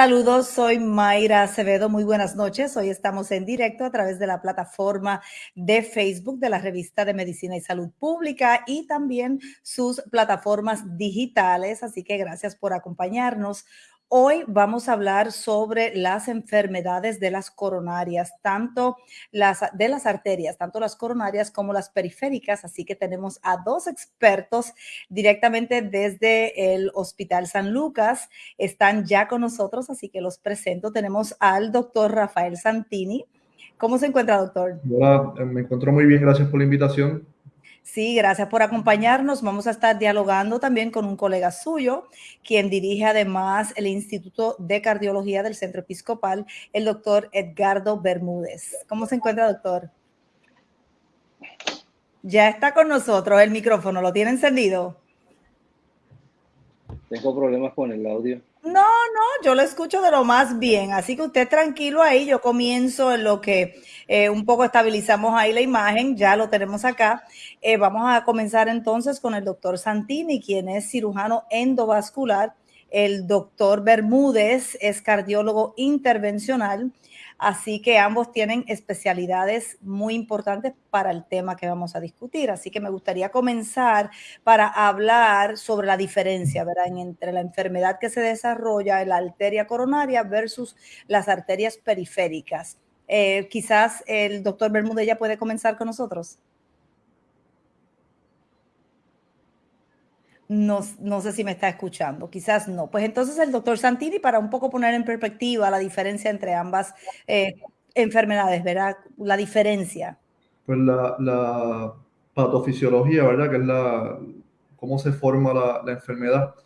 Saludos, soy Mayra Acevedo. Muy buenas noches. Hoy estamos en directo a través de la plataforma de Facebook de la revista de Medicina y Salud Pública y también sus plataformas digitales. Así que gracias por acompañarnos. Hoy vamos a hablar sobre las enfermedades de las coronarias, tanto las de las arterias, tanto las coronarias como las periféricas. Así que tenemos a dos expertos directamente desde el Hospital San Lucas. Están ya con nosotros, así que los presento. Tenemos al doctor Rafael Santini. ¿Cómo se encuentra, doctor? Hola, me encuentro muy bien. Gracias por la invitación. Sí, gracias por acompañarnos. Vamos a estar dialogando también con un colega suyo, quien dirige además el Instituto de Cardiología del Centro Episcopal, el doctor Edgardo Bermúdez. ¿Cómo se encuentra, doctor? Ya está con nosotros el micrófono, ¿lo tiene encendido? Tengo problemas con el audio. No, no, yo lo escucho de lo más bien, así que usted tranquilo ahí, yo comienzo en lo que eh, un poco estabilizamos ahí la imagen, ya lo tenemos acá. Eh, vamos a comenzar entonces con el doctor Santini, quien es cirujano endovascular. El doctor Bermúdez es cardiólogo intervencional Así que ambos tienen especialidades muy importantes para el tema que vamos a discutir. Así que me gustaría comenzar para hablar sobre la diferencia, ¿verdad? entre la enfermedad que se desarrolla en la arteria coronaria versus las arterias periféricas. Eh, quizás el doctor Bermúdez ya puede comenzar con nosotros. No, no, sé si me está escuchando, quizás no. Pues entonces el doctor Santini, para un poco poner en perspectiva la diferencia entre ambas eh, enfermedades, ¿verdad? La diferencia. Pues la, la, patofisiología, ¿verdad? Que es la, cómo se forma la, enfermedad,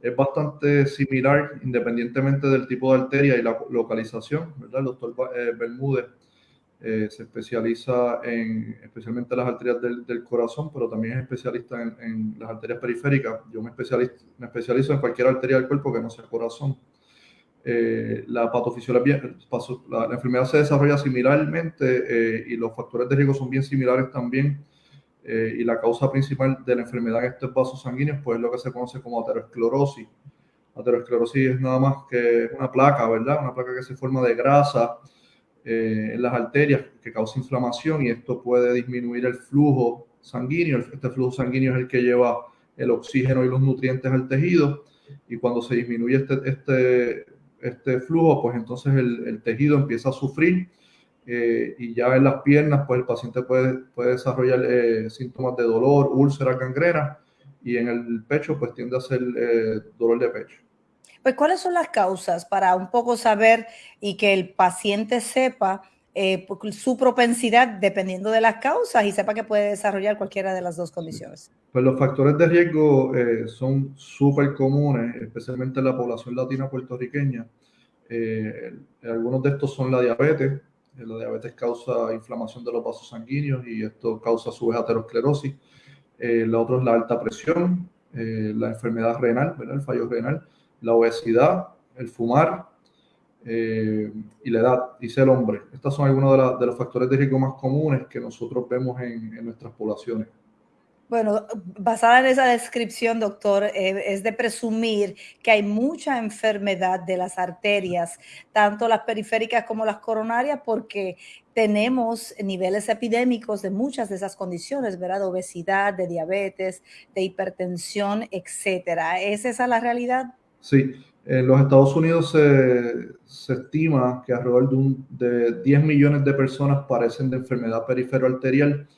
es bastante similar independientemente del tipo de arteria y la localización, ¿verdad? Doctor eh, Bermúdez eh, se especializa en especialmente las arterias del, del corazón, pero también es especialista en, en, las arterias periféricas. Yo me especializo, me especializo en cualquier arteria del cuerpo que no sea corazón. Eh, la patofisiología, la, la, enfermedad se desarrolla similarmente eh, y los factores de riesgo son bien similares también. Y la causa principal de la enfermedad en estos vasos sanguíneos pues es lo que se conoce como aterosclerosis. Aterosclerosis es nada más que una placa, ¿verdad? Una placa que se forma de grasa eh, en las arterias que causa inflamación y esto puede disminuir el flujo sanguíneo. Este flujo sanguíneo es el que lleva el oxígeno y los nutrientes al tejido y cuando se disminuye este, este, este flujo, pues entonces el, tejido empieza a sufrir eh, y ya en las piernas, pues el paciente puede, puede desarrollar eh, síntomas de dolor, úlcera, gangrena y en el pecho, pues tiende a ser dolor de pecho. Pues, ¿cuáles son las causas para un poco saber y que el paciente sepa eh, su propensidad dependiendo de las causas y sepa que puede desarrollar cualquiera de las dos condiciones? Pues los factores de riesgo eh, son súper comunes, especialmente en la población latina puertorriqueña. Eh, algunos de estos son la diabetes. Eh, la diabetes causa inflamación de los vasos sanguíneos y esto causa su vez aterosclerosis. Eh, la otra es la alta presión, la enfermedad renal, ¿verdad? el fallo renal la obesidad, el fumar eh, y la edad, dice el hombre. Estos son algunos de, los factores de riesgo más comunes que nosotros vemos en, nuestras poblaciones. Bueno, basada en esa descripción, doctor, eh, es de presumir que hay mucha enfermedad de las arterias, tanto las periféricas como las coronarias, porque tenemos niveles epidémicos de muchas de esas condiciones, ¿verdad? Obesidad, de diabetes, de hipertensión, etcétera. ¿Es esa la realidad? Sí, en los Estados Unidos se, se estima que alrededor de, un, de, 10 millones de personas padecen de enfermedad perifero-arterial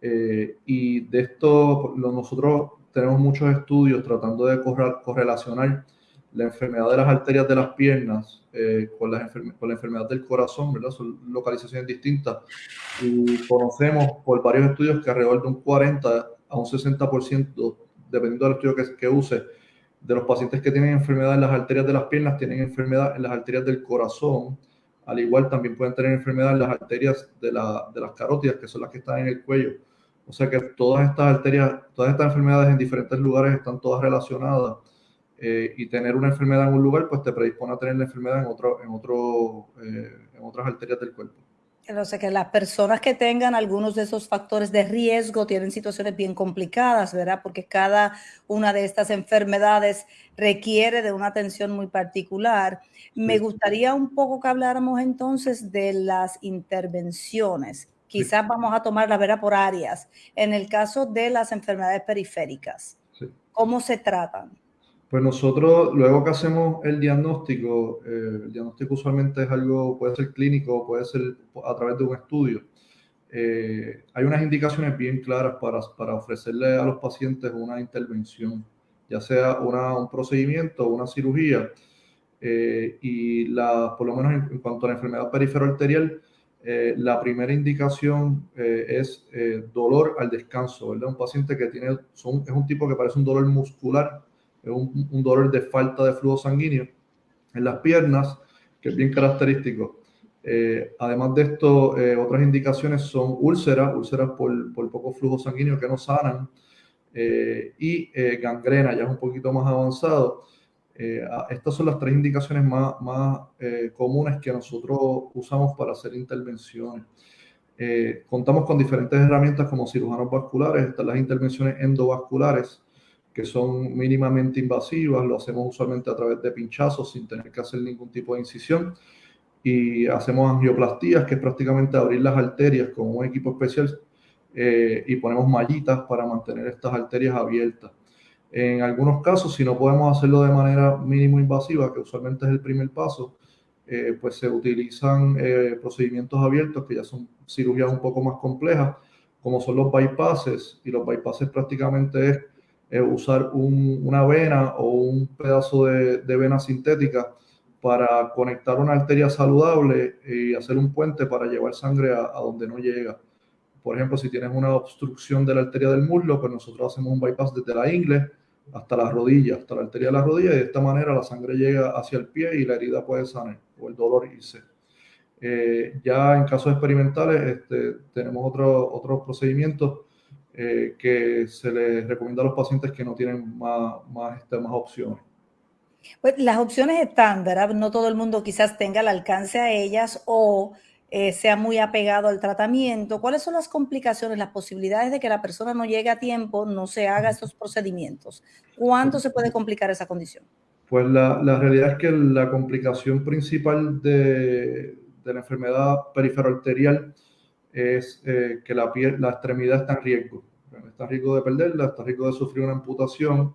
eh, y de esto lo, nosotros tenemos muchos estudios tratando de correlacionar la enfermedad de las arterias de las piernas eh, con, las con la enfermedad del corazón, ¿verdad? Son localizaciones distintas y conocemos por varios estudios que alrededor de un 40 a un 60%, dependiendo del estudio que, que use, de los pacientes que tienen enfermedad en las arterias de las piernas tienen enfermedad en las arterias del corazón. Al igual también pueden tener enfermedad en las arterias de, la, de las carótidas, que son las que están en el cuello. O sea que todas estas arterias, todas estas enfermedades en diferentes lugares están todas relacionadas. Eh, y tener una enfermedad en un lugar, pues te predispone a tener la enfermedad en, otro, en, otro, eh, en otras arterias del cuerpo. O sea, que las personas que tengan algunos de esos factores de riesgo tienen situaciones bien complicadas, ¿verdad? Porque cada una de estas enfermedades requiere de una atención muy particular. Me gustaría un poco que habláramos entonces de las intervenciones. Quizás vamos a tomar la vera por áreas. En el caso de las enfermedades periféricas, ¿cómo se tratan? Pues nosotros, luego que hacemos el diagnóstico, eh, el diagnóstico usualmente es algo, puede ser clínico, puede ser a través de un estudio. Eh, hay unas indicaciones bien claras para, para, ofrecerle a los pacientes una intervención, ya sea una, un procedimiento o una cirugía. Eh, y la, por lo menos en, cuanto a la enfermedad perifero arterial, la primera indicación es dolor al descanso, ¿verdad? Un paciente que tiene, son, es un tipo que parece un dolor muscular es un, dolor de falta de flujo sanguíneo en las piernas, que es bien característico. Eh, además de esto, eh, otras indicaciones son úlceras, úlceras por, por, poco flujo sanguíneo que no sanan, eh, y gangrena, ya es un poquito más avanzado. estas son las tres indicaciones más, más comunes que nosotros usamos para hacer intervenciones. contamos con diferentes herramientas como cirujanos vasculares, están las intervenciones endovasculares, que son mínimamente invasivas, lo hacemos usualmente a través de pinchazos sin tener que hacer ningún tipo de incisión. Y hacemos angioplastías, que es prácticamente abrir las arterias con un equipo especial eh, y ponemos mallitas para mantener estas arterias abiertas. En algunos casos, si no podemos hacerlo de manera mínimo invasiva, que usualmente es el primer paso, eh, pues se utilizan eh, procedimientos abiertos que ya son cirugías un poco más complejas, como son los bypasses, y los bypasses prácticamente es usar una vena o un pedazo de, vena sintética para conectar una arteria saludable y hacer un puente para llevar sangre a, donde no llega. Por ejemplo, si tienes una obstrucción de la arteria del muslo, pues nosotros hacemos un bypass desde la ingle hasta la rodilla, hasta la arteria de la rodilla, y de esta manera la sangre llega hacia el pie y la herida puede sanar o el dolor irse. Eh, ya en casos experimentales este, tenemos otros otros procedimientos eh, que se les recomienda a los pacientes que no tienen más, más, este, más opciones. Pues las opciones están, ¿verdad? No todo el mundo quizás tenga el alcance a ellas o eh, sea muy apegado al tratamiento. ¿Cuáles son las complicaciones, las posibilidades de que la persona no llegue a tiempo, no se haga estos procedimientos? ¿Cuánto se puede complicar esa condición? Pues la, la realidad es que la complicación principal de, de la enfermedad periferoarterial es eh, que la, piel, la extremidad está en riesgo. Está en riesgo de perderla, está en riesgo de sufrir una amputación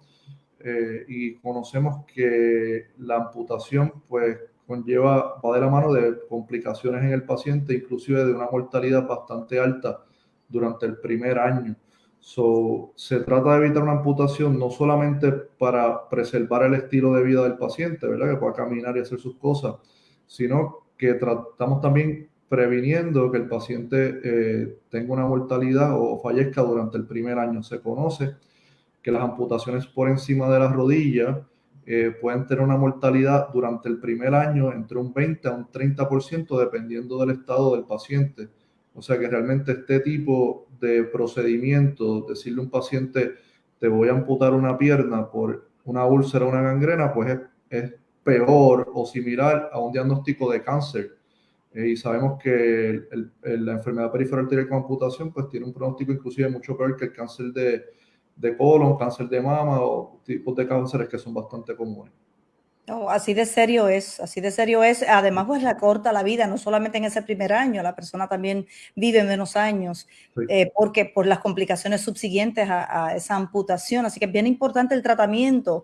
eh, y conocemos que la amputación pues conlleva, va de la mano de complicaciones en el paciente, inclusive de una mortalidad bastante alta durante el primer año. So, se trata de evitar una amputación no solamente para preservar el estilo de vida del paciente, ¿verdad? Que pueda caminar y hacer sus cosas, sino que tratamos también previniendo que el paciente eh, tenga una mortalidad o fallezca durante el primer año. Se conoce que las amputaciones por encima de la rodilla eh, pueden tener una mortalidad durante el primer año entre un 20 a un 30% dependiendo del estado del paciente. O sea que realmente este tipo de procedimiento, decirle a un paciente te voy a amputar una pierna por una úlcera o una gangrena, pues es, es peor o similar a un diagnóstico de cáncer eh, y sabemos que la enfermedad periférica arterial con amputación pues tiene un pronóstico inclusive mucho peor que el cáncer de, de colon, cáncer de mama o tipos de cánceres que son bastante comunes. Así de serio es, así de serio es. Además, pues la corta la vida, no solamente en ese primer año, la persona también vive menos años, eh, porque por las complicaciones subsiguientes a, a, esa amputación. Así que es bien importante el tratamiento.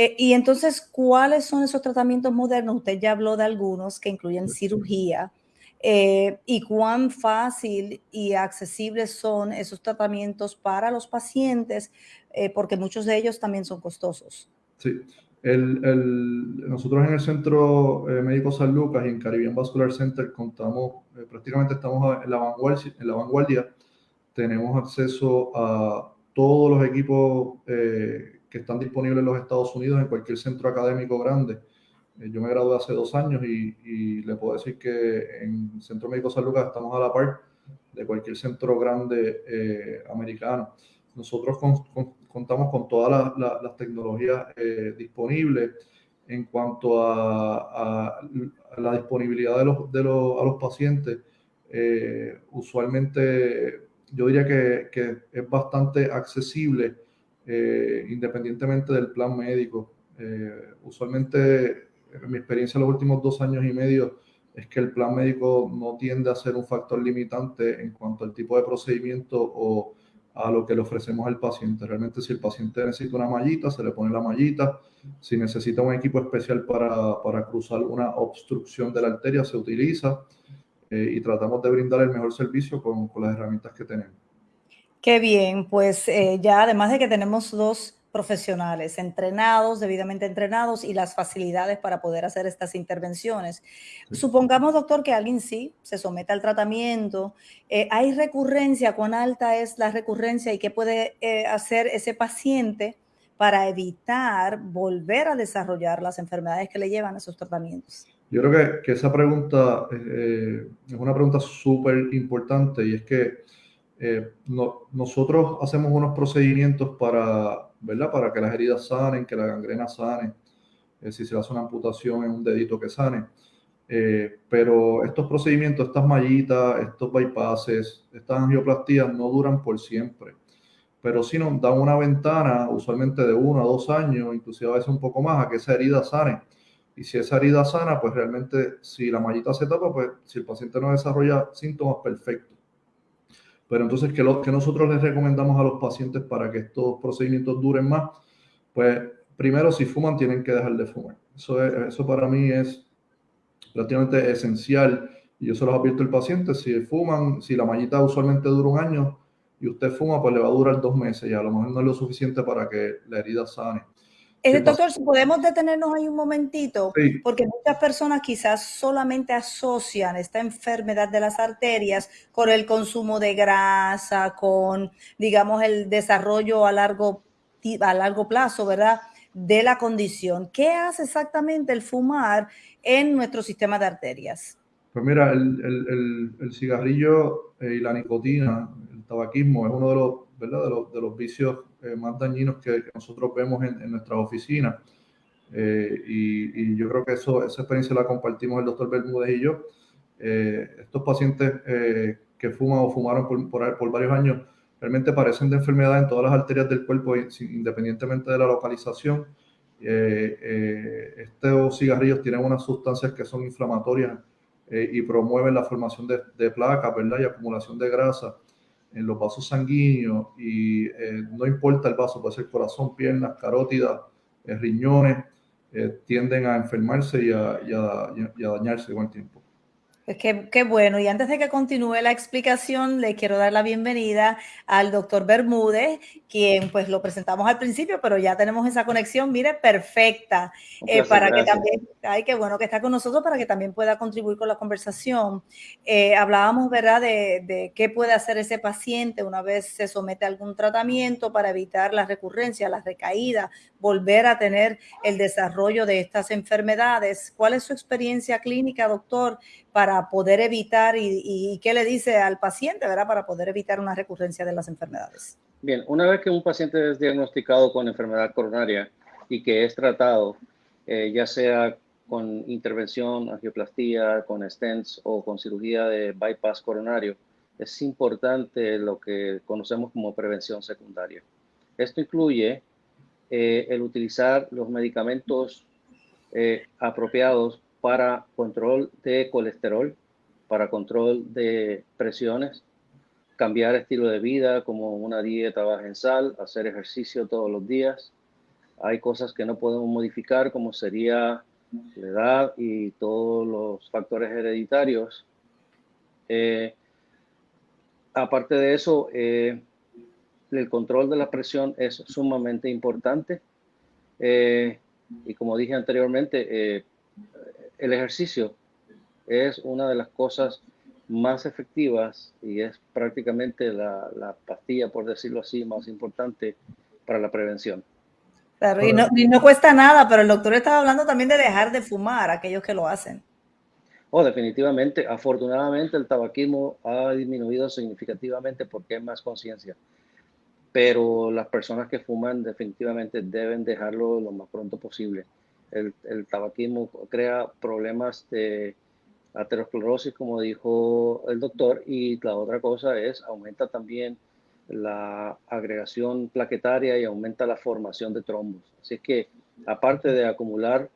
Eh, y entonces, ¿cuáles son esos tratamientos modernos? Usted ya habló de algunos que incluyen cirugía. Eh, y cuán fácil y accesibles son esos tratamientos para los pacientes, eh, porque muchos de ellos también son costosos. Sí, el, el, nosotros en el Centro Médico San Lucas y en Caribbean Vascular Center contamos, prácticamente estamos en la, vanguardia, en la vanguardia, tenemos acceso a todos los equipos que están disponibles en los Estados Unidos en cualquier centro académico grande. Eh, yo me gradué hace dos años y, le puedo decir que en Centro Médico San Lucas estamos a la par de cualquier centro grande eh, americano. Nosotros contamos con todas las tecnologías eh, disponibles en cuanto a, la disponibilidad de los, de los, a los pacientes. eh, usualmente yo diría que, que es bastante accesible eh, independientemente del plan médico. Eh, usualmente, en mi experiencia en los últimos dos años y medio, es que el plan médico no tiende a ser un factor limitante en cuanto al tipo de procedimiento o a lo que le ofrecemos al paciente. Realmente si el paciente necesita una mallita, se le pone la mallita. Si necesita un equipo especial para, para cruzar una obstrucción de la arteria, se utiliza. Eh, y tratamos de brindar el mejor servicio con, con las herramientas que tenemos. Qué bien, pues eh, ya además de que tenemos dos profesionales entrenados, debidamente entrenados y las facilidades para poder hacer estas intervenciones. Supongamos, doctor, que alguien sí se somete al tratamiento. Eh, ¿Hay recurrencia? ¿Cuán alta es la recurrencia y qué puede hacer ese paciente para evitar volver a desarrollar las enfermedades que le llevan a esos tratamientos? Yo creo que, que esa pregunta eh, es una pregunta súper importante y es que eh, no, nosotros hacemos unos procedimientos para, ¿verdad? para que las heridas sanen, que la gangrena sane, eh, si se hace una amputación en un dedito que sane. pero estos procedimientos, estas mallitas, estos bypasses, estas angioplastías no duran por siempre. Pero sí nos dan una ventana, usualmente de uno a dos años, inclusive a veces un poco más, a que esa herida sane y si esa herida sana, pues realmente si la mallita se tapa, pues si el paciente no desarrolla síntomas, perfecto. Pero entonces, ¿qué, lo, nosotros les recomendamos a los pacientes para que estos procedimientos duren más? Pues primero, si fuman, tienen que dejar de fumar. Eso, eso para mí es prácticamente esencial. Y yo se los advierto al paciente, si fuman, si la mallita usualmente dura un año y usted fuma, pues le va a durar dos meses y a lo mejor no es lo suficiente para que la herida sane. Eh, doctor, si podemos detenernos ahí un momentito, porque muchas personas quizás solamente asocian esta enfermedad de las arterias con el consumo de grasa, con, digamos, el desarrollo a largo, a largo plazo, ¿verdad? De la condición. ¿Qué hace exactamente el fumar en nuestro sistema de arterias? Pues mira, el, el, cigarrillo eh, y la nicotina, el tabaquismo, es uno de los, ¿verdad? De los, de los vicios eh, más dañinos que, nosotros vemos en, en nuestras oficinas. Eh, y, yo creo que eso, esa experiencia la compartimos el doctor Bermúdez y yo. Eh, estos pacientes que fuman o fumaron por, por, varios años realmente parecen de enfermedad en todas las arterias del cuerpo, independientemente de la localización. estos cigarrillos tienen unas sustancias que son inflamatorias y promueven la formación de, de placas, ¿verdad? Y acumulación de grasa en los vasos sanguíneos y eh, no importa el vaso, puede ser corazón, piernas, carótidas, eh, riñones, eh, tienden a enfermarse y a, y a dañarse con el tiempo. Pues qué, bueno. Y antes de que continúe la explicación, le quiero dar la bienvenida al doctor Bermúdez, quien pues lo presentamos al principio, pero ya tenemos esa conexión, mire, perfecta, eh, para que también, ay, qué bueno que está con nosotros, para que también pueda contribuir con la conversación. Eh, hablábamos, ¿verdad?, de, de, qué puede hacer ese paciente una vez se somete a algún tratamiento para evitar la recurrencia, la recaída, volver a tener el desarrollo de estas enfermedades. ¿Cuál es su experiencia clínica, doctor? Para poder evitar y, qué le dice al paciente, ¿verdad? Para poder evitar una recurrencia de las enfermedades. Bien, una vez que un paciente es diagnosticado con enfermedad coronaria y que es tratado, eh, ya sea con intervención, angioplastía, con stents o con cirugía de bypass coronario, es importante lo que conocemos como prevención secundaria. Esto incluye eh, el utilizar los medicamentos eh, apropiados para control de colesterol, para control de presiones, cambiar estilo de vida como una dieta baja en sal, hacer ejercicio todos los días. Hay cosas que no podemos modificar como sería la edad y todos los factores hereditarios. Eh, aparte de eso, eh, el control de la presión es sumamente importante. Eh, y como dije anteriormente, el ejercicio es una de las cosas más efectivas y es prácticamente la, pastilla, por decirlo así, más importante para la prevención. Claro, y no, cuesta nada, pero el doctor estaba hablando también de dejar de fumar, aquellos que lo hacen. Oh, definitivamente. Afortunadamente el tabaquismo ha disminuido significativamente porque hay más conciencia. Pero las personas que fuman definitivamente deben dejarlo lo más pronto posible el, tabaquismo crea problemas de aterosclerosis, como dijo el doctor, y la otra cosa es, aumenta también la agregación plaquetaria y aumenta la formación de trombos. Así que, aparte de acumular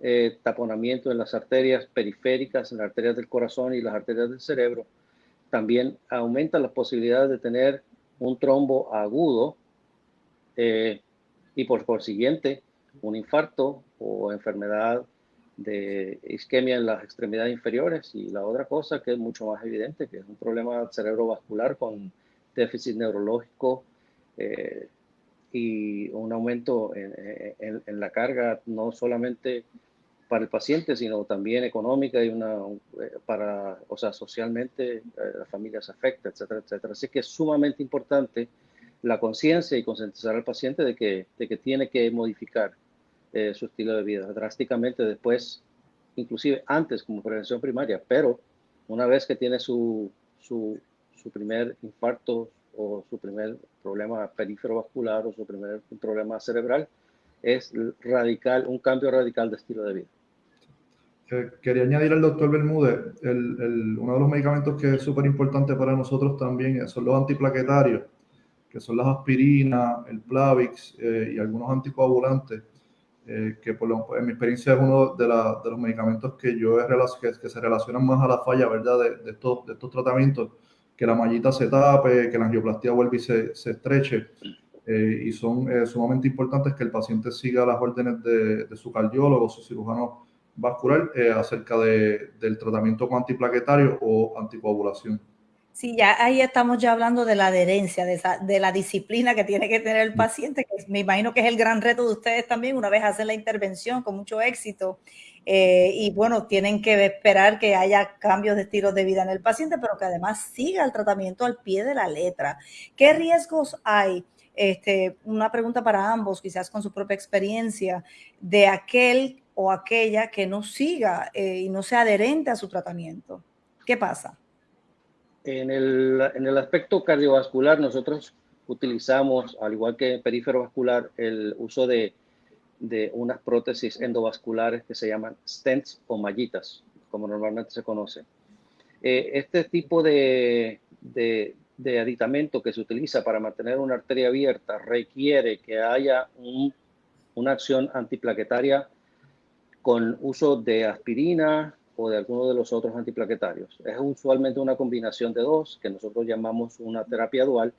eh, taponamiento en las arterias periféricas, en las arterias del corazón y las arterias del cerebro, también aumenta las posibilidades de tener un trombo agudo eh, y por consiguiente un infarto o enfermedad de isquemia en las extremidades inferiores y la otra cosa que es mucho más evidente, que es un problema cerebrovascular con déficit neurológico eh, y un aumento en, la carga no solamente para el paciente, sino también económica y una eh, para, o sea, socialmente eh, la familia se afecta, etcétera, etcétera. Así que es sumamente importante la conciencia y concientizar al paciente de que, de que tiene que modificar eh, su estilo de vida drásticamente después, inclusive antes como prevención primaria, pero una vez que tiene su, su, su primer infarto o su primer problema perífero vascular o su primer problema cerebral, es radical, un cambio radical de estilo de vida. Quería añadir al doctor Bermúdez, el, el, uno de los medicamentos que es súper importante para nosotros también son los antiplaquetarios, que son las aspirinas, el Plavix eh, y algunos anticoagulantes, eh, que por lo, en mi experiencia es uno de, la, de los medicamentos que yo he que, que, se relacionan más a la falla, ¿verdad?, de, estos, de tratamientos, que la mallita se tape, que la angioplastía vuelva y se, estreche. Eh, y son sumamente importantes que el paciente siga las órdenes de, su cardiólogo, su cirujano vascular, acerca de, del tratamiento antiplaquetario o anticoagulación. Sí, ya ahí estamos ya hablando de la adherencia, de, esa, de la disciplina que tiene que tener el paciente, que me imagino que es el gran reto de ustedes también, una vez hacen la intervención con mucho éxito. Eh, y bueno, tienen que esperar que haya cambios de estilos de vida en el paciente, pero que además siga el tratamiento al pie de la letra. ¿Qué riesgos hay? Este, una pregunta para ambos, quizás con su propia experiencia, de aquel o aquella que no siga eh, y no sea adherente a su tratamiento. ¿Qué pasa? En el, en el aspecto cardiovascular, nosotros utilizamos, al igual que perífero vascular, el uso de, de unas prótesis endovasculares que se llaman stents o mallitas, como normalmente se conoce. Eh, este tipo de, de, de, aditamento que se utiliza para mantener una arteria abierta requiere que haya un, una acción antiplaquetaria con uso de aspirina, o de alguno de los otros antiplaquetarios. Es usualmente una combinación de dos, que nosotros llamamos una terapia dual,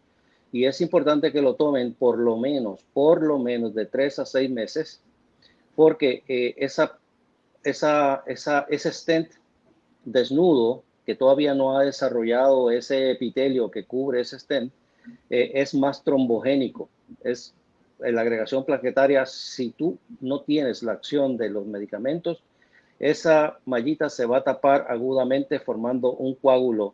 y es importante que lo tomen por lo menos, por lo menos de tres a seis meses, porque eh, esa, esa, esa, ese stent desnudo, que todavía no ha desarrollado ese epitelio que cubre ese stent, eh, es más trombogénico, es la agregación plaquetaria, si tú no tienes la acción de los medicamentos, esa mallita se va a tapar agudamente formando un coágulo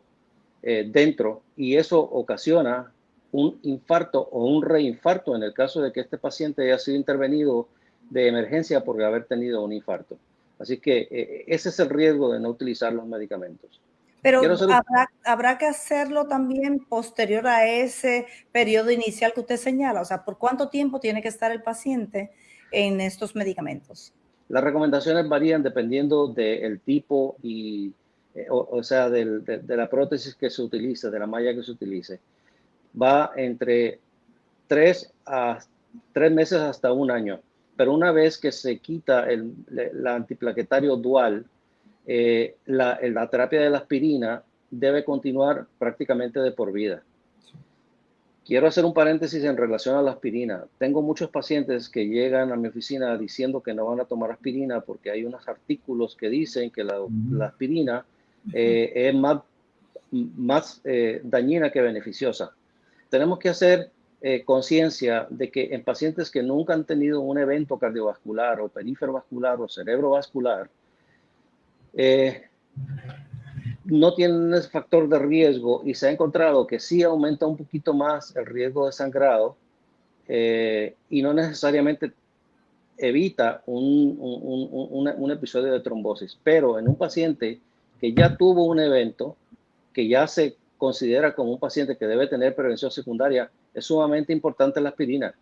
eh, dentro y eso ocasiona un infarto o un reinfarto en el caso de que este paciente haya sido intervenido de emergencia por haber tenido un infarto. Así que eh, ese es el riesgo de no utilizar los medicamentos. Pero habrá, habrá, que hacerlo también posterior a ese periodo inicial que usted señala. O sea, ¿por cuánto tiempo tiene que estar el paciente en estos medicamentos? Las recomendaciones varían dependiendo del tipo y, eh, o, sea, de, la prótesis que se utilice, de la malla que se utilice. Va entre tres, a, tres meses hasta un año. Pero una vez que se quita el la antiplaquetario dual, eh, la terapia de la aspirina debe continuar prácticamente de por vida. Quiero hacer un paréntesis en relación a la aspirina. Tengo muchos pacientes que llegan a mi oficina diciendo que no van a tomar aspirina porque hay unos artículos que dicen que la, la aspirina eh, es más, más eh, dañina que beneficiosa. Tenemos que hacer eh, conciencia de que en pacientes que nunca han tenido un evento cardiovascular o perífero vascular o cerebrovascular, no tienen ese factor de riesgo y se ha encontrado que sí aumenta un poquito más el riesgo de sangrado eh, y no necesariamente evita un, un, un, episodio de trombosis. Pero en un paciente que ya tuvo un evento, que ya se considera como un paciente que debe tener prevención secundaria, es sumamente importante la aspirina,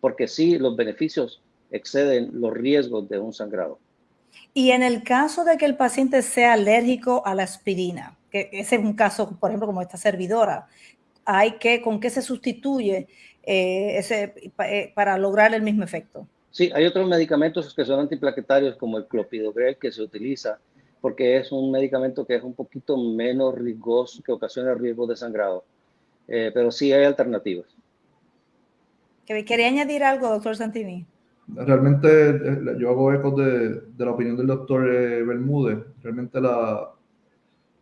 porque sí los beneficios exceden los riesgos de un sangrado. Y en el caso de que el paciente sea alérgico a la aspirina, que ese es un caso, por ejemplo, como esta servidora, hay que, ¿con qué se sustituye eh, ese, eh, para lograr el mismo efecto? Sí, hay otros medicamentos que son antiplaquetarios como el clopidogrel que se utiliza porque es un medicamento que es un poquito menos riesgoso, que ocasiona riesgo de sangrado. Eh, pero sí hay alternativas. ¿Quería añadir algo, doctor Santini? Realmente eh, yo hago eco de, de la opinión del doctor eh, Bermúdez. Realmente la,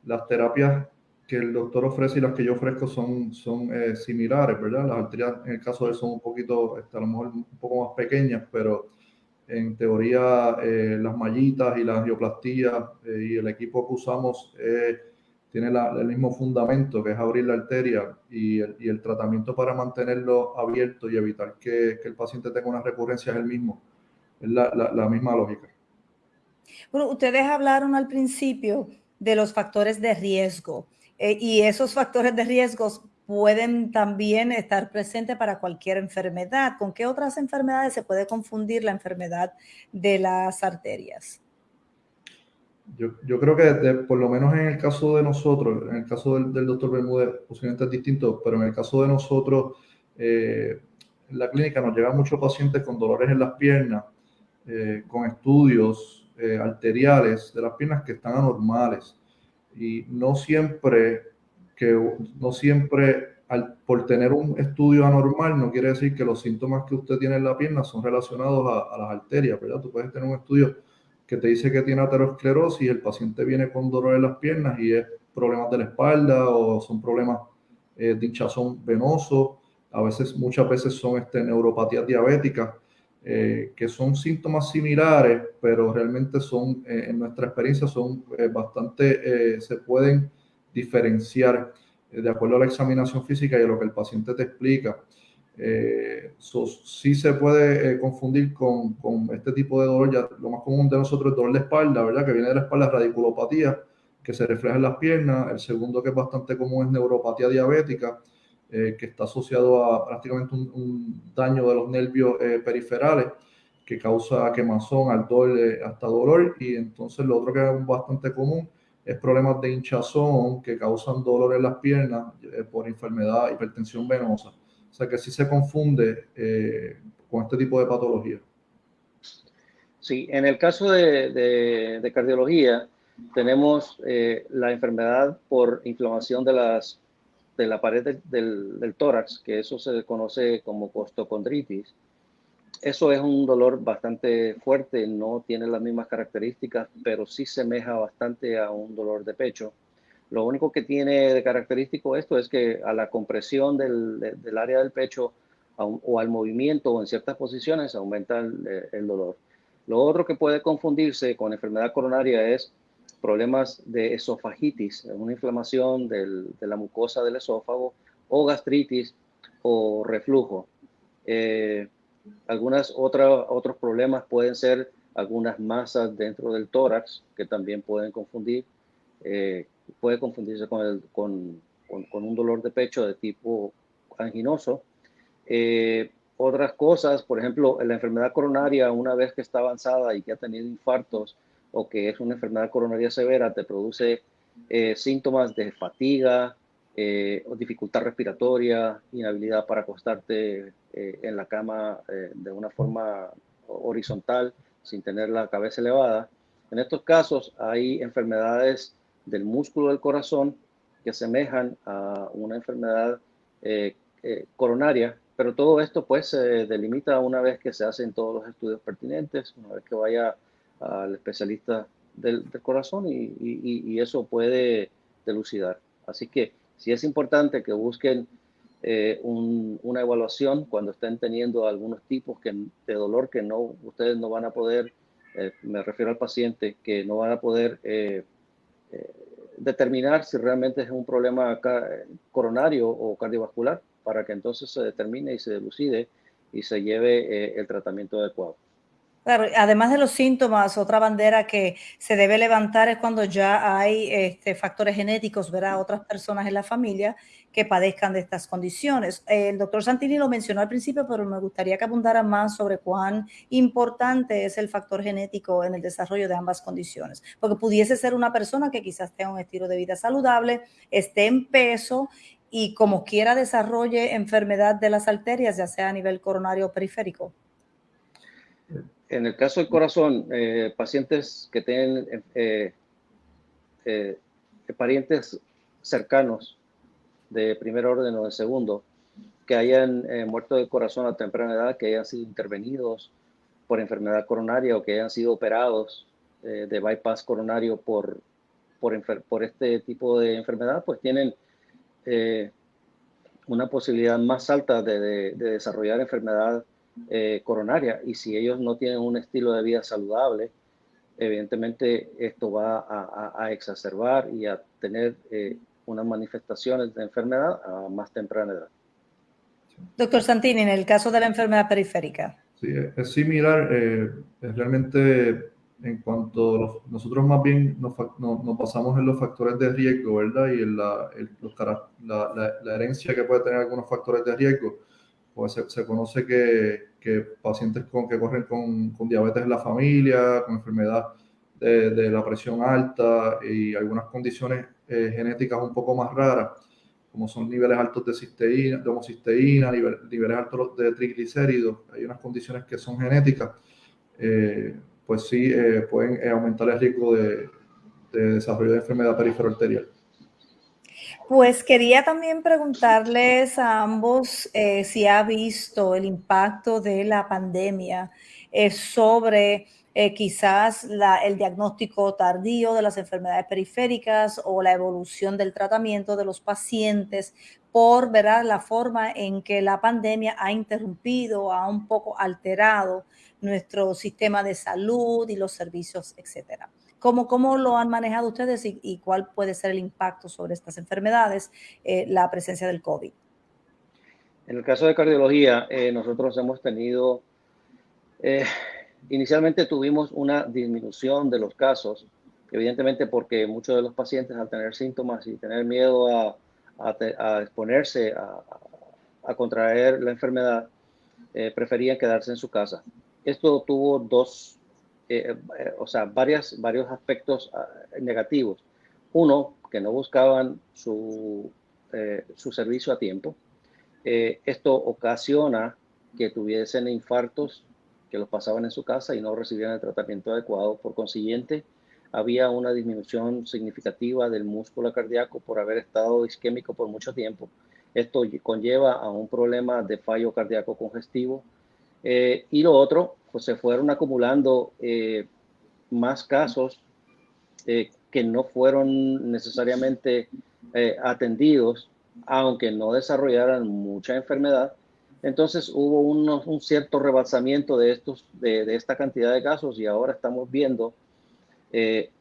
las terapias que el doctor ofrece y las que yo ofrezco son, son similares, ¿verdad? Las arterias en el caso de él son un poquito, este, a lo mejor un poco más pequeñas, pero en teoría eh, las mallitas y la angioplastía eh, y el equipo que usamos eh, tiene el mismo fundamento, que es abrir la arteria y el, tratamiento para mantenerlo abierto y evitar que, el paciente tenga una recurrencia es el mismo, es la, misma lógica. Bueno, ustedes hablaron al principio de los factores de riesgo y esos factores de riesgos pueden también estar presentes para cualquier enfermedad. ¿Con qué otras enfermedades se puede confundir la enfermedad de las arterias? Yo, yo creo que de, por lo menos en el caso de nosotros, en el caso del, del doctor Bermúdez, posiblemente es distinto, pero en el caso de nosotros, eh, en la clínica nos llegan muchos pacientes con dolores en las piernas, eh, con estudios eh, arteriales de las piernas que están anormales. Y no siempre que no siempre al, por tener un estudio anormal no quiere decir que los síntomas que usted tiene en la pierna son relacionados a, a las arterias, ¿verdad? Tú puedes tener un estudio que te dice que tiene aterosclerosis el paciente viene con dolor en las piernas y es problemas de la espalda o son problemas eh, de hinchazón venoso, a veces, muchas veces son este, neuropatías diabéticas, eh, que son síntomas similares, pero realmente son, eh, en nuestra experiencia, son eh, bastante, eh, se pueden diferenciar eh, de acuerdo a la examinación física y a lo que el paciente te explica. Eh, so, sí se puede eh, confundir con, con, este tipo de dolor. Ya, lo más común de nosotros es dolor de espalda, ¿verdad? Que viene de la espalda, radiculopatía, que se refleja en las piernas. El segundo que es bastante común es neuropatía diabética, eh, que está asociado a prácticamente un, un daño de los nervios eh, periferales que causa quemazón, ardor, hasta dolor. Y entonces lo otro que es bastante común es problemas de hinchazón que causan dolor en las piernas eh, por enfermedad, hipertensión venosa. O sea que sí se confunde eh, con este tipo de patología. Sí, en el caso de, de, cardiología, tenemos eh, la enfermedad por inflamación de, las, de la pared de, del, del, tórax, que eso se conoce como costocondritis eso es un dolor bastante fuerte, no tiene las mismas características, pero sí semeja bastante a un dolor de pecho. Lo único que tiene de característico esto es que a la compresión del, área del pecho o al movimiento o en ciertas posiciones aumenta el, el, dolor. Lo otro que puede confundirse con enfermedad coronaria es problemas de esofagitis, una inflamación de la mucosa del esófago o gastritis o reflujo. Eh, algunas otras otros problemas pueden ser algunas masas dentro del tórax que también pueden confundir, eh, puede confundirse con, el, con, con, con, un dolor de pecho de tipo anginoso. Eh, otras cosas, por ejemplo, la enfermedad coronaria, una vez que está avanzada y que ha tenido infartos o que es una enfermedad coronaria severa, te produce eh, síntomas de fatiga, eh, dificultad respiratoria, inhabilidad para acostarte eh, en la cama eh, de una forma horizontal sin tener la cabeza elevada. En estos casos hay enfermedades del músculo del corazón que asemejan a una enfermedad eh, eh, coronaria, pero todo esto pues se delimita una vez que se hacen todos los estudios pertinentes, una vez que vaya al especialista del, corazón y, y, eso puede delucidar. Así que sí es importante que busquen eh, un, una evaluación cuando estén teniendo algunos tipos de dolor que no, ustedes no van a poder, me refiero al paciente, que no van a poder determinar si realmente es un problema coronario o cardiovascular para que entonces se determine y se delucide y se lleve eh, el tratamiento adecuado. Además de los síntomas, otra bandera que se debe levantar es cuando ya hay este, factores genéticos, ¿verdad? Otras personas en la familia que padezcan de estas condiciones. El doctor Santini lo mencionó al principio, pero me gustaría que abundara más sobre cuán importante es el factor genético en el desarrollo de ambas condiciones, porque pudiese ser una persona que quizás tenga un estilo de vida saludable, esté en peso y como quiera desarrolle enfermedad de las arterias, ya sea a nivel coronario o periférico en el caso del corazón, eh, pacientes que tienen eh, eh, parientes cercanos de primer orden o de segundo, que hayan muerto de corazón a temprana edad, que hayan sido intervenidos por enfermedad coronaria o que hayan sido operados de bypass coronario por, por, este tipo de enfermedad, pues tienen una posibilidad más alta de, de desarrollar enfermedad eh, coronaria. Y si ellos no tienen un estilo de vida saludable, evidentemente esto va a, exacerbar y a tener eh, unas manifestaciones de enfermedad a más temprana edad. Doctor Santini, en el caso de la enfermedad periférica. Sí, es similar. Eh, es realmente en cuanto nosotros más bien nos, nos, basamos en los factores de riesgo, ¿verdad? Y en la, la, la, herencia que puede tener algunos factores de riesgo pues se, conoce que, que, pacientes con, que corren con, con, diabetes en la familia, con enfermedad de, de la presión alta y algunas condiciones eh, genéticas un poco más raras, como son niveles altos de cisteína, de homocisteína, niveles, altos de triglicéridos, hay unas condiciones que son genéticas, eh, pues sí eh, pueden aumentar el riesgo de, de desarrollo de enfermedad perifero arterial. Pues quería también preguntarles a ambos eh, si ha visto el impacto de la pandemia eh, sobre eh, quizás el diagnóstico tardío de las enfermedades periféricas o la evolución del tratamiento de los pacientes por ver la forma en que la pandemia ha interrumpido, ha un poco alterado nuestro sistema de salud y los servicios, etcétera. ¿Cómo, cómo lo han manejado ustedes y, cuál puede ser el impacto sobre estas enfermedades, eh, la presencia del COVID? En el caso de cardiología, eh, nosotros hemos tenido, eh, inicialmente tuvimos una disminución de los casos, evidentemente porque muchos de los pacientes al tener síntomas y tener miedo a, a, exponerse a, a, contraer la enfermedad, preferían quedarse en su casa. Esto tuvo dos eh, eh, o sea, varias, varios aspectos ah, negativos. Uno, que no buscaban su, eh, su servicio a tiempo. esto ocasiona que tuviesen infartos que los pasaban en su casa y no recibían el tratamiento adecuado. Por consiguiente, había una disminución significativa del músculo cardíaco por haber estado isquémico por mucho tiempo. Esto conlleva a un problema de fallo cardíaco congestivo. Y lo otro pues se fueron acumulando eh, más casos eh, que no fueron necesariamente eh, atendidos, aunque no desarrollaran mucha enfermedad. Entonces hubo un cierto rebasamiento de, estos, de, esta cantidad de casos y ahora estamos viendo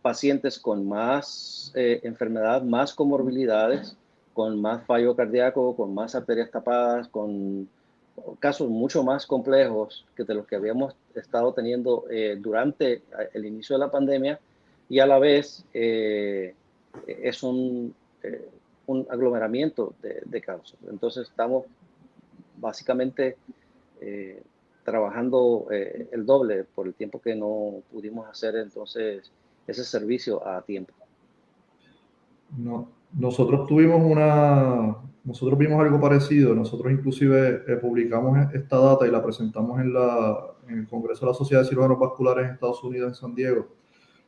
pacientes con más enfermedad, más comorbilidades, con más fallo cardíaco, con más arterias tapadas, con casos mucho más complejos que de los que habíamos estado teniendo eh, durante el inicio de la pandemia y a la vez eh, es un, eh, un aglomeramiento de, casos. Entonces estamos básicamente trabajando el doble por el tiempo que no pudimos hacer entonces ese servicio a tiempo. No, nosotros tuvimos una, nosotros vimos algo parecido, nosotros inclusive eh, publicamos esta data y la presentamos en, la, en, el Congreso de la Sociedad de Cirujanos Vasculares en Estados Unidos, en San Diego.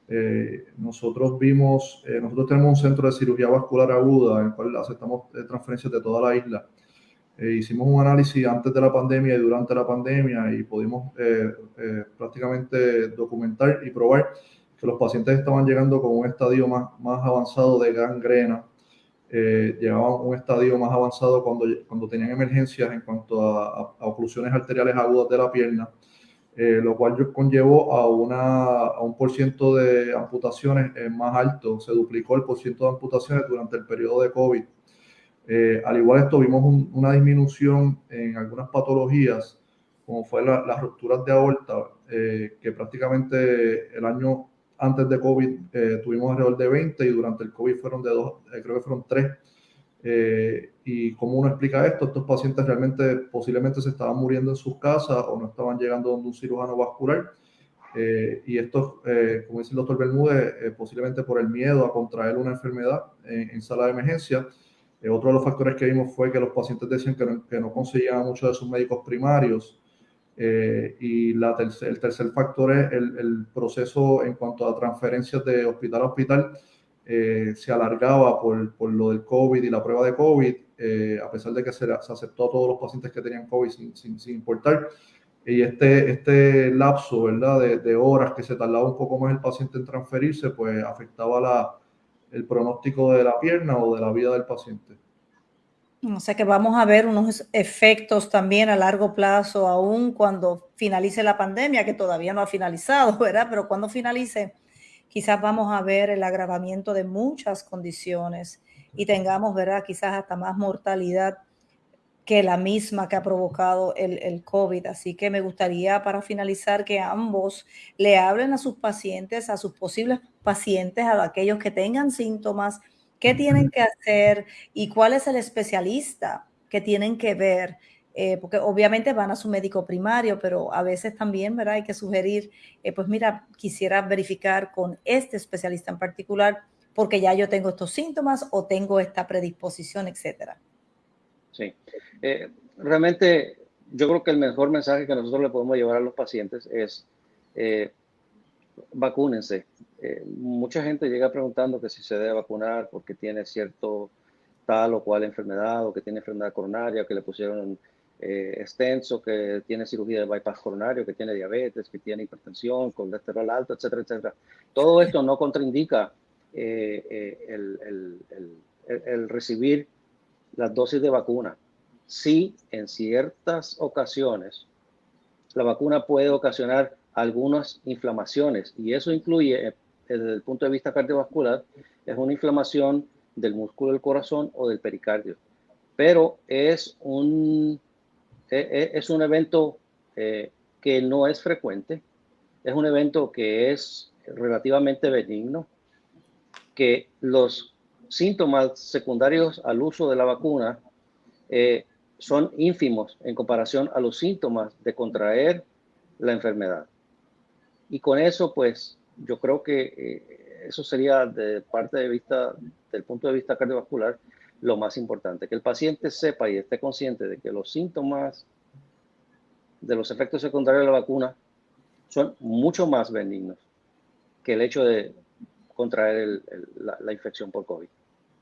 Eh, nosotros vimos, eh, nosotros tenemos un centro de cirugía vascular aguda en el cual aceptamos transferencias de toda la isla. hicimos un análisis antes de la pandemia y durante la pandemia y pudimos prácticamente documentar y probar que los pacientes estaban llegando con un estadio más, más avanzado de gangrena eh, llegaban a un estadio más avanzado cuando, cuando tenían emergencias en cuanto a, oclusiones arteriales agudas de la pierna, eh, lo cual conllevó a, una, a un porciento de amputaciones eh, más alto, se duplicó el porciento de amputaciones durante el periodo de COVID. Eh, al igual esto, vimos una disminución en algunas patologías como fue las rupturas de aorta, eh, que prácticamente el año antes de COVID eh, tuvimos alrededor de 20 y durante el COVID fueron de dos, eh, creo que fueron tres. y cómo uno explica esto, estos pacientes realmente posiblemente se estaban muriendo en sus casas o no estaban llegando donde un cirujano vascular. y esto, como dice el doctor Bermúdez, posiblemente por el miedo a contraer una enfermedad en, en sala de emergencia, eh, otro de los factores que vimos fue que los pacientes decían que no, que no conseguían muchos de sus médicos primarios. Eh, y la el tercer factor es el, el, proceso en cuanto a transferencias de hospital a hospital. Eh, se alargaba por, por, lo del COVID y la prueba de COVID, a pesar de que se, se, aceptó a todos los pacientes que tenían COVID sin, sin, sin importar. Y este, este lapso ¿verdad? De, de, horas que se tardaba un poco más el paciente en transferirse, pues afectaba la, el pronóstico de la pierna o de la vida del paciente. O sea que vamos a ver unos efectos también a largo plazo, aún cuando finalice la pandemia, que todavía no ha finalizado, ¿verdad? Pero cuando finalice, quizás vamos a ver el agravamiento de muchas condiciones y tengamos, ¿verdad? Quizás hasta más mortalidad que la misma que ha provocado el, el, COVID. Así que me gustaría para finalizar que ambos le hablen a sus pacientes, a sus posibles pacientes, a aquellos que tengan síntomas, qué tienen que hacer y cuál es el especialista que tienen que ver. Eh, porque obviamente van a su médico primario, pero a veces también, ¿verdad? Hay que sugerir, eh, pues mira, quisiera verificar con este especialista en particular porque ya yo tengo estos síntomas o tengo esta predisposición, etcétera. Sí, eh, realmente yo creo que el mejor mensaje que nosotros le podemos llevar a los pacientes es vacúnense. Eh, mucha gente llega preguntando que si se debe vacunar porque tiene cierto tal o cual enfermedad o que tiene enfermedad coronaria, que le pusieron eh, extenso, que tiene cirugía de bypass coronario, que tiene diabetes, que tiene hipertensión, colesterol alto, etcétera, etcétera. Todo esto no contraindica eh, el, el, el, el recibir las dosis de vacuna. Sí, en ciertas ocasiones, la vacuna puede ocasionar algunas inflamaciones y eso incluye, eh, desde el punto de vista cardiovascular, es una inflamación del músculo del corazón o del pericardio. Pero es un, e, e, es un evento eh, que no es frecuente, es un evento que es relativamente benigno, que los síntomas secundarios al uso de la vacuna eh, son ínfimos en comparación a los síntomas de contraer la enfermedad. Y con eso, pues, yo creo que eh, eso sería de parte de vista, del punto de vista cardiovascular, lo más importante, que el paciente sepa y esté consciente de que los síntomas de los efectos secundarios de la vacuna son mucho más benignos que el hecho de contraer la, la infección por COVID.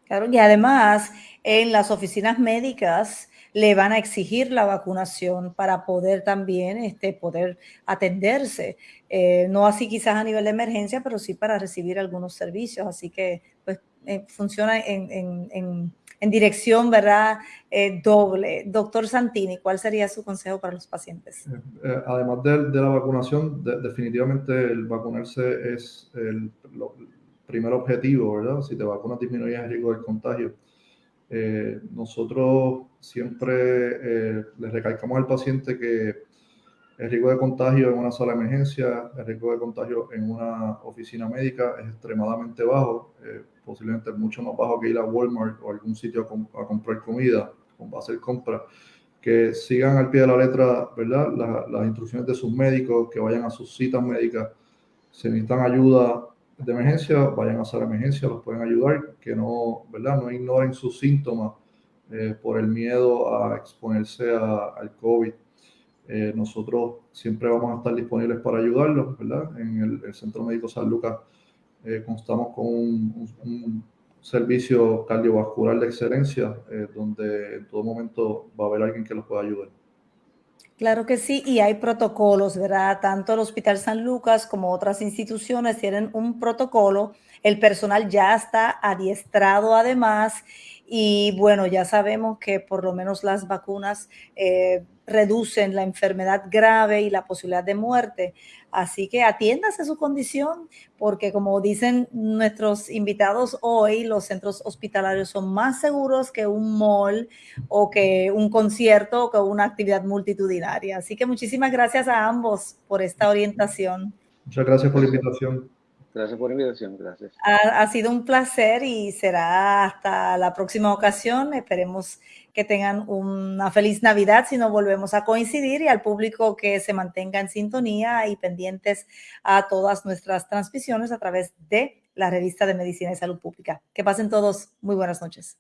Claro, y además en las oficinas médicas le van a exigir la vacunación para poder también este, poder atenderse. Eh, no así quizás a nivel de emergencia, pero sí para recibir algunos servicios. Así que pues, eh, funciona en, en, en, en, dirección, ¿verdad? Eh, doble. Doctor Santini, ¿cuál sería su consejo para los pacientes? Eh, además de, de, la vacunación, de, definitivamente el vacunarse es el, lo, primer objetivo, ¿verdad? Si te vacunas disminuyes el riesgo del contagio. Eh, nosotros siempre eh, le recalcamos al paciente que el riesgo de contagio en una sala de emergencia, el riesgo de contagio en una oficina médica es extremadamente bajo, eh, posiblemente mucho más bajo que ir a Walmart o algún sitio a, comprar comida, a hacer compras. Que sigan al pie de la letra, ¿verdad? La, las instrucciones de sus médicos, que vayan a sus citas médicas. Si necesitan ayuda, de emergencia, vayan a hacer emergencia, los pueden ayudar, que no, ¿verdad? No ignoren sus síntomas eh, por el miedo a exponerse a, al COVID. Eh, nosotros siempre vamos a estar disponibles para ayudarlos, ¿verdad? En el, el Centro Médico San Lucas eh, constamos con un, un, un, servicio cardiovascular de excelencia, eh, donde en todo momento va a haber alguien que los pueda ayudar. Claro que sí, y hay protocolos, ¿verdad? Tanto el Hospital San Lucas como otras instituciones tienen un protocolo. El personal ya está adiestrado además Y bueno, ya sabemos que por lo menos las vacunas eh, reducen la enfermedad grave y la posibilidad de muerte. Así que atiéndase su condición, porque como dicen nuestros invitados hoy, los centros hospitalarios son más seguros que un mall o que un concierto o que una actividad multitudinaria. Así que muchísimas gracias a ambos por esta orientación. Muchas gracias por la invitación. Gracias por la invitación, gracias. Ha, ha, sido un placer y será hasta la próxima ocasión. Esperemos que tengan una feliz Navidad si no volvemos a coincidir y al público que se mantenga en sintonía y pendientes a todas nuestras transmisiones a través de la revista de Medicina y Salud Pública. Que pasen todos muy buenas noches.